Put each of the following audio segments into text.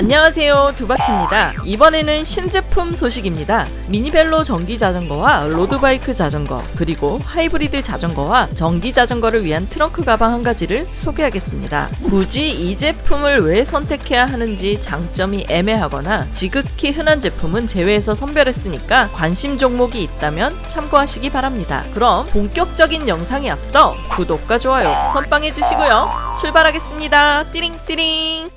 안녕하세요. 두바키입니다. 이번에는 신제품 소식입니다. 미니벨로 전기 자전거와 로드바이크 자전거 그리고 하이브리드 자전거와 전기 자전거를 위한 트렁크 가방 한 가지를 소개하겠습니다. 굳이 이 제품을 왜 선택해야 하는지 장점이 애매하거나 지극히 흔한 제품은 제외해서 선별했으니까 관심 종목이 있다면 참고하시기 바랍니다. 그럼 본격적인 영상에 앞서 구독과 좋아요 선빵해 주시고요. 출발하겠습니다. 띠링띠링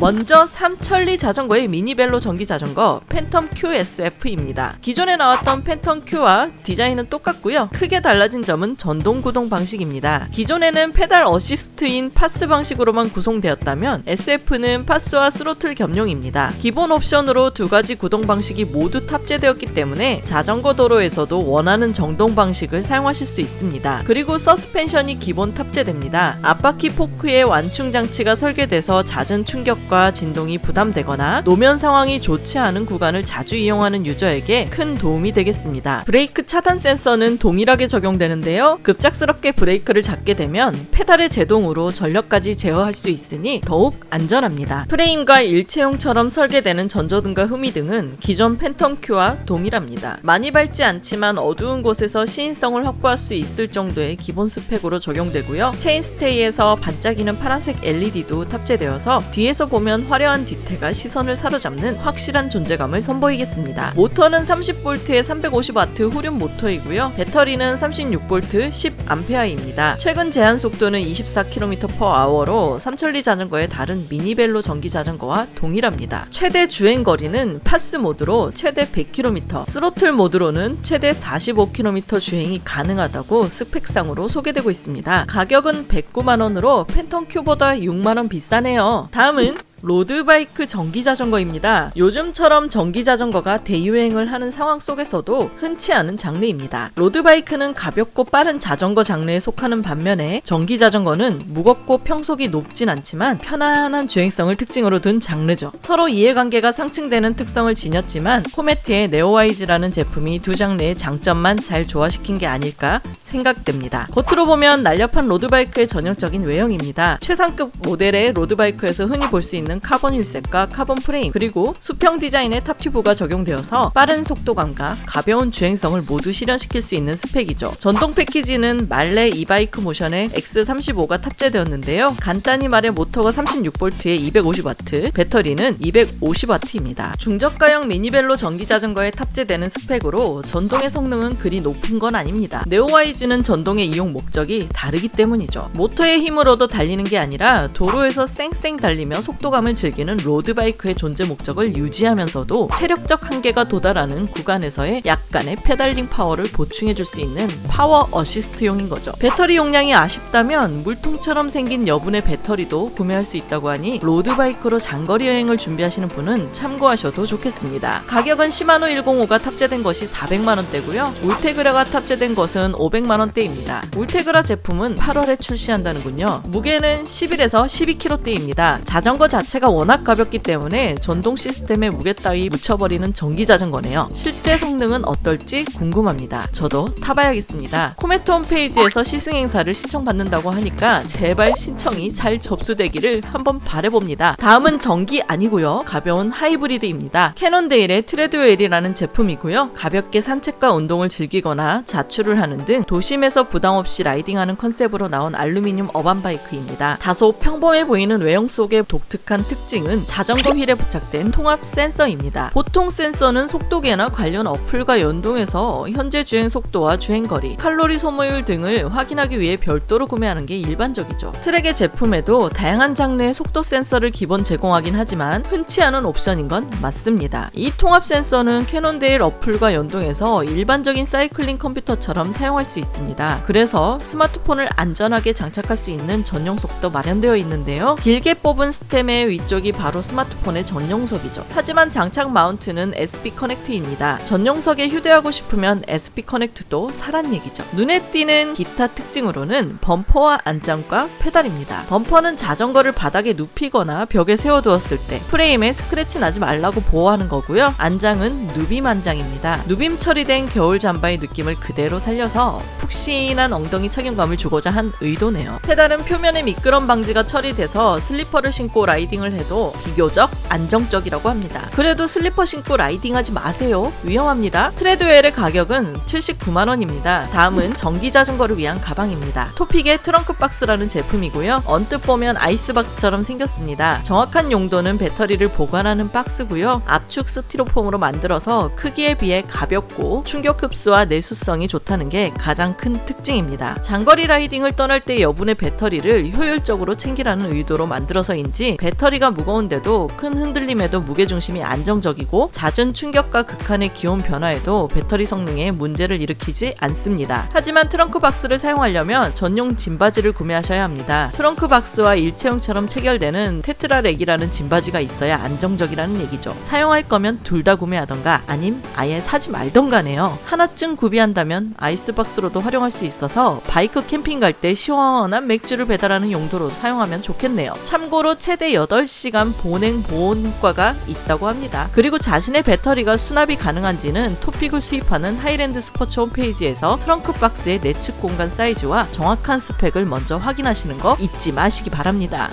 먼저 삼천리 자전거의 미니벨로 전기 자전거 팬텀 Q SF입니다. 기존에 나왔던 팬텀 Q와 디자인은 똑같고요. 크게 달라진 점은 전동 구동 방식입니다. 기존에는 pedal assist인 PAS 방식으로만 구성되었다면 SF는 PAS와 스로틀 겸용입니다. 기본 옵션으로 두 가지 구동 방식이 모두 탑재되었기 때문에 자전거 도로에서도 원하는 전동 방식을 사용하실 수 있습니다. 그리고 서스펜션이 기본 탑재됩니다. 앞바퀴 포크에 완충 장치가 설계돼서 잦은 충격 과 진동이 부담되거나 노면 상황이 좋지 않은 구간을 자주 이용하는 유저에게 큰 도움이 되겠습니다. 브레이크 차단 센서는 동일하게 적용되는데요. 급작스럽게 브레이크를 잡게 되면 페달의 제동으로 전력까지 제어할 수 있으니 더욱 안전합니다. 프레임과 일체형처럼 설계되는 전조등과 후미등은 기존 팬텀 Q와 동일합니다. 많이 밝지 않지만 어두운 곳에서 시인성을 확보할 수 있을 정도의 기본 스펙으로 적용되고요. chainstay에서 반짝이는 파란색 LED도 탑재되어서 뒤에서 보면 화려한 뒤태가 시선을 사로잡는 확실한 존재감을 선보이겠습니다. 모터는 30V의 350W 후륜 모터이고요. 배터리는 36V 10A입니다. 최고 제한 속도는 24km/h로 삼천리 자전거의 다른 미니벨로 전기 자전거와 동일합니다. 최대 주행 거리는 PAS 모드로 최대 100km, 스로틀 모드로는 최대 45km 주행이 가능하다고 스펙상으로 소개되고 있습니다. 가격은 109만원으로 팬텀 큐보다 6만원 비싸네요. 다음은 로드바이크 전기자전거입니다. 요즘처럼 전기자전거가 대유행을 하는 상황 속에서도 흔치 않은 장르입니다. 로드바이크는 가볍고 빠른 자전거 장르에 속하는 반면에 전기자전거는 무겁고 평속이 높진 않지만 편안한 주행성을 특징으로 둔 장르죠. 서로 이해관계가 상충되는 특성을 지녔지만 코메트의 네오와이즈라는 제품이 두 장르의 장점만 잘 조화시킨 게 아닐까 생각됩니다. 겉으로 보면 날렵한 로드바이크의 전형적인 외형입니다. 최상급 모델의 로드바이크에서 흔히 볼 수 있는 있는 카본 wheelset과 카본 프레임 그리고 수평 디자인의 top tube가 적용되어서 빠른 속도감과 가벼운 주행성을 모두 실현시킬 수 있는 스펙이죠. 전동 패키지는 말레 이바이크 모션의 X35가 탑재되었는데요. 간단히 말해 모터가 36V에 250W, 배터리는 250W입니다. 중저가형 미니벨로 전기 자전거에 탑재되는 스펙으로 전동의 성능은 그리 높은 건 아닙니다. 네오와이즈는 전동의 이용 목적이 다르기 때문이죠. 모터의 힘으로도 달리는 게 아니라 도로에서 쌩쌩 달리며 속도가 속도감을 즐기는 로드바이크의 존재 목적을 유지하면서도 체력적 한계가 도달하는 구간에서의 약간의 페달링 파워를 보충해줄 수 있는 파워 어시스트용인 거죠. 배터리 용량이 아쉽다면 물통처럼 생긴 여분의 배터리도 구매할 수 있다고 하니 road bike로 장거리 여행을 준비하시는 분은 참고하셔도 좋겠습니다. 가격은 시마노 105가 탑재된 것이 400만원대고요. 울테그라가 탑재된 것은 500만원대입니다. 울테그라 제품은 8월에 출시한다는군요. 무게는 11에서 12kg대입니다. 자전거 자체 자체가 워낙 가볍기 때문에 전동 시스템에 무게 따위 묻혀버리는 전기 자전거네요. 실제 성능은 어떨지 궁금합니다. 저도 타봐야겠습니다. 코메트 홈페이지에서 시승 행사를 신청받는다고 하니까 제발 신청이 잘 접수되기를 한번 바래봅니다. 다음은 전기 아니고요. 가벼운 하이브리드입니다. 캐논데일의 트레드웰이라는 제품이고요. 가볍게 산책과 운동을 즐기거나 자출을 하는 등 도심에서 부담 없이 riding하는 컨셉으로 나온 알루미늄 urban bike입니다. 다소 평범해 보이는 외형 속의 독특한 유일한 특징은 자전거 휠에 부착된 통합 센서입니다. 보통 센서는 속도계나 관련 어플과 연동해서 현재 주행 속도와 주행거리, 칼로리 소모율 등을 확인하기 위해 별도로 구매하는 게 일반적이죠. 트렉의 제품에도 다양한 장르의 속도 센서를 기본 제공하긴 하지만 흔치 않은 옵션인 건 맞습니다. 이 통합 센서는 캐논데일 어플과 연동해서 일반적인 사이클링 컴퓨터처럼 사용할 수 있습니다. 그래서 스마트폰을 안전하게 장착할 수 있는 전용석도 마련되어 있는데요. 길게 뽑은 stem에 위쪽이 바로 스마트폰의 전용석이죠. 하지만 장착 mount는 SP 커넥트입니다. 전용석에 휴대하고 싶으면 SP 커넥트도 사란 얘기죠. 눈에 띄는 기타 특징으로는 범퍼와 안장과 페달입니다. 범퍼는 자전거를 바닥에 눕히거나 벽에 세워두었을 때 프레임에 스크래치 나지 말라고 보호하는 거고요. 안장은 누빔 안장입니다. 누빔 처리된 겨울 잠바의 느낌을 그대로 살려서 푹신한 엉덩이 착용감을 주고자 한 의도네요. 페달은 표면에 미끄럼 방지가 처리돼서 슬리퍼를 신고 riding을 해도 비교적 안정적이라고 합니다. 그래도 슬리퍼 신고 riding하지 마세요. 위험합니다. 트레드웰의 가격은 79만 원입니다. 다음은 전기 자전거를 위한 가방입니다. 토픽의 트렁크 박스라는 제품이고요. 언뜻 보면 아이스박스처럼 생겼습니다. 정확한 용도는 배터리를 보관하는 박스고요. 압축 스티로폼으로 만들어서 크기에 비해 가볍고 충격 흡수와 내수성이 좋다는 게 가장 큰 특징입니다. 장거리 riding을 떠날 때 여분의 배터리를 효율적으로 챙기라는 의도로 만들어서인지 배터리 가 무거운데도 큰 흔들림에도 무게중심이 안정적이고 잦은 충격과 극한의 기온 변화에도 배터리 성능에 문제를 일으키지 않습니다. 하지만 트렁크 박스를 사용하려면 전용 짐받이를 구매하셔야 합니다. 트렁크 박스와 일체형처럼 체결되는 테트라렉이라는 짐받이가 있어야 안정적이라는 얘기죠. 사용할 거면 둘 다 구매하던가 아님 아예 사지 말던가네요. 하나쯤 구비한다면 아이스박스로도 활용할 수 있어서 바이크 캠핑 갈 때 시원한 맥주를 배달하는 용도로 사용하면 좋겠네요. 참고로 최대 8 시간 보냉 보온 효과가 있다고 합니다. 그리고 자신의 배터리가 수납이 가능한지는 토픽을 수입하는 하이랜드 스포츠 홈페이지에서 트렁크 박스의 내측 공간 사이즈와 정확한 스펙을 먼저 확인하시는 거 잊지 마시기 바랍니다.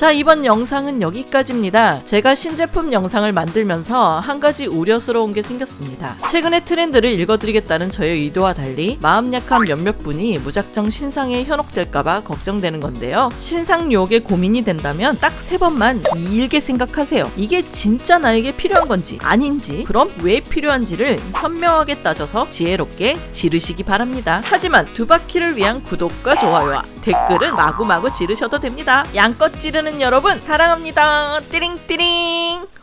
자, 이번 영상은 여기까지입니다. 제가 신제품 영상을 만들면서 한 가지 우려스러운 게 생겼습니다. 최근의 트렌드를 읽어드리겠다는 저의 의도와 달리 마음 약한 몇몇 분이 무작정 신상에 현혹될까봐 걱정되는 건데요. 신상 유혹에 고민이 된다면 딱 세 번만 길게 생각하세요. 이게 진짜 나에게 필요한 건지 아닌지 그럼 왜 필요한지를 현명하게 따져서 지혜롭게 지르시기 바랍니다. 하지만 두 바퀴를 위한 구독과 좋아요와 댓글은 마구마구 지르셔도 됩니다. 양껏 지르는 여러분 사랑합니다. 띠링띠링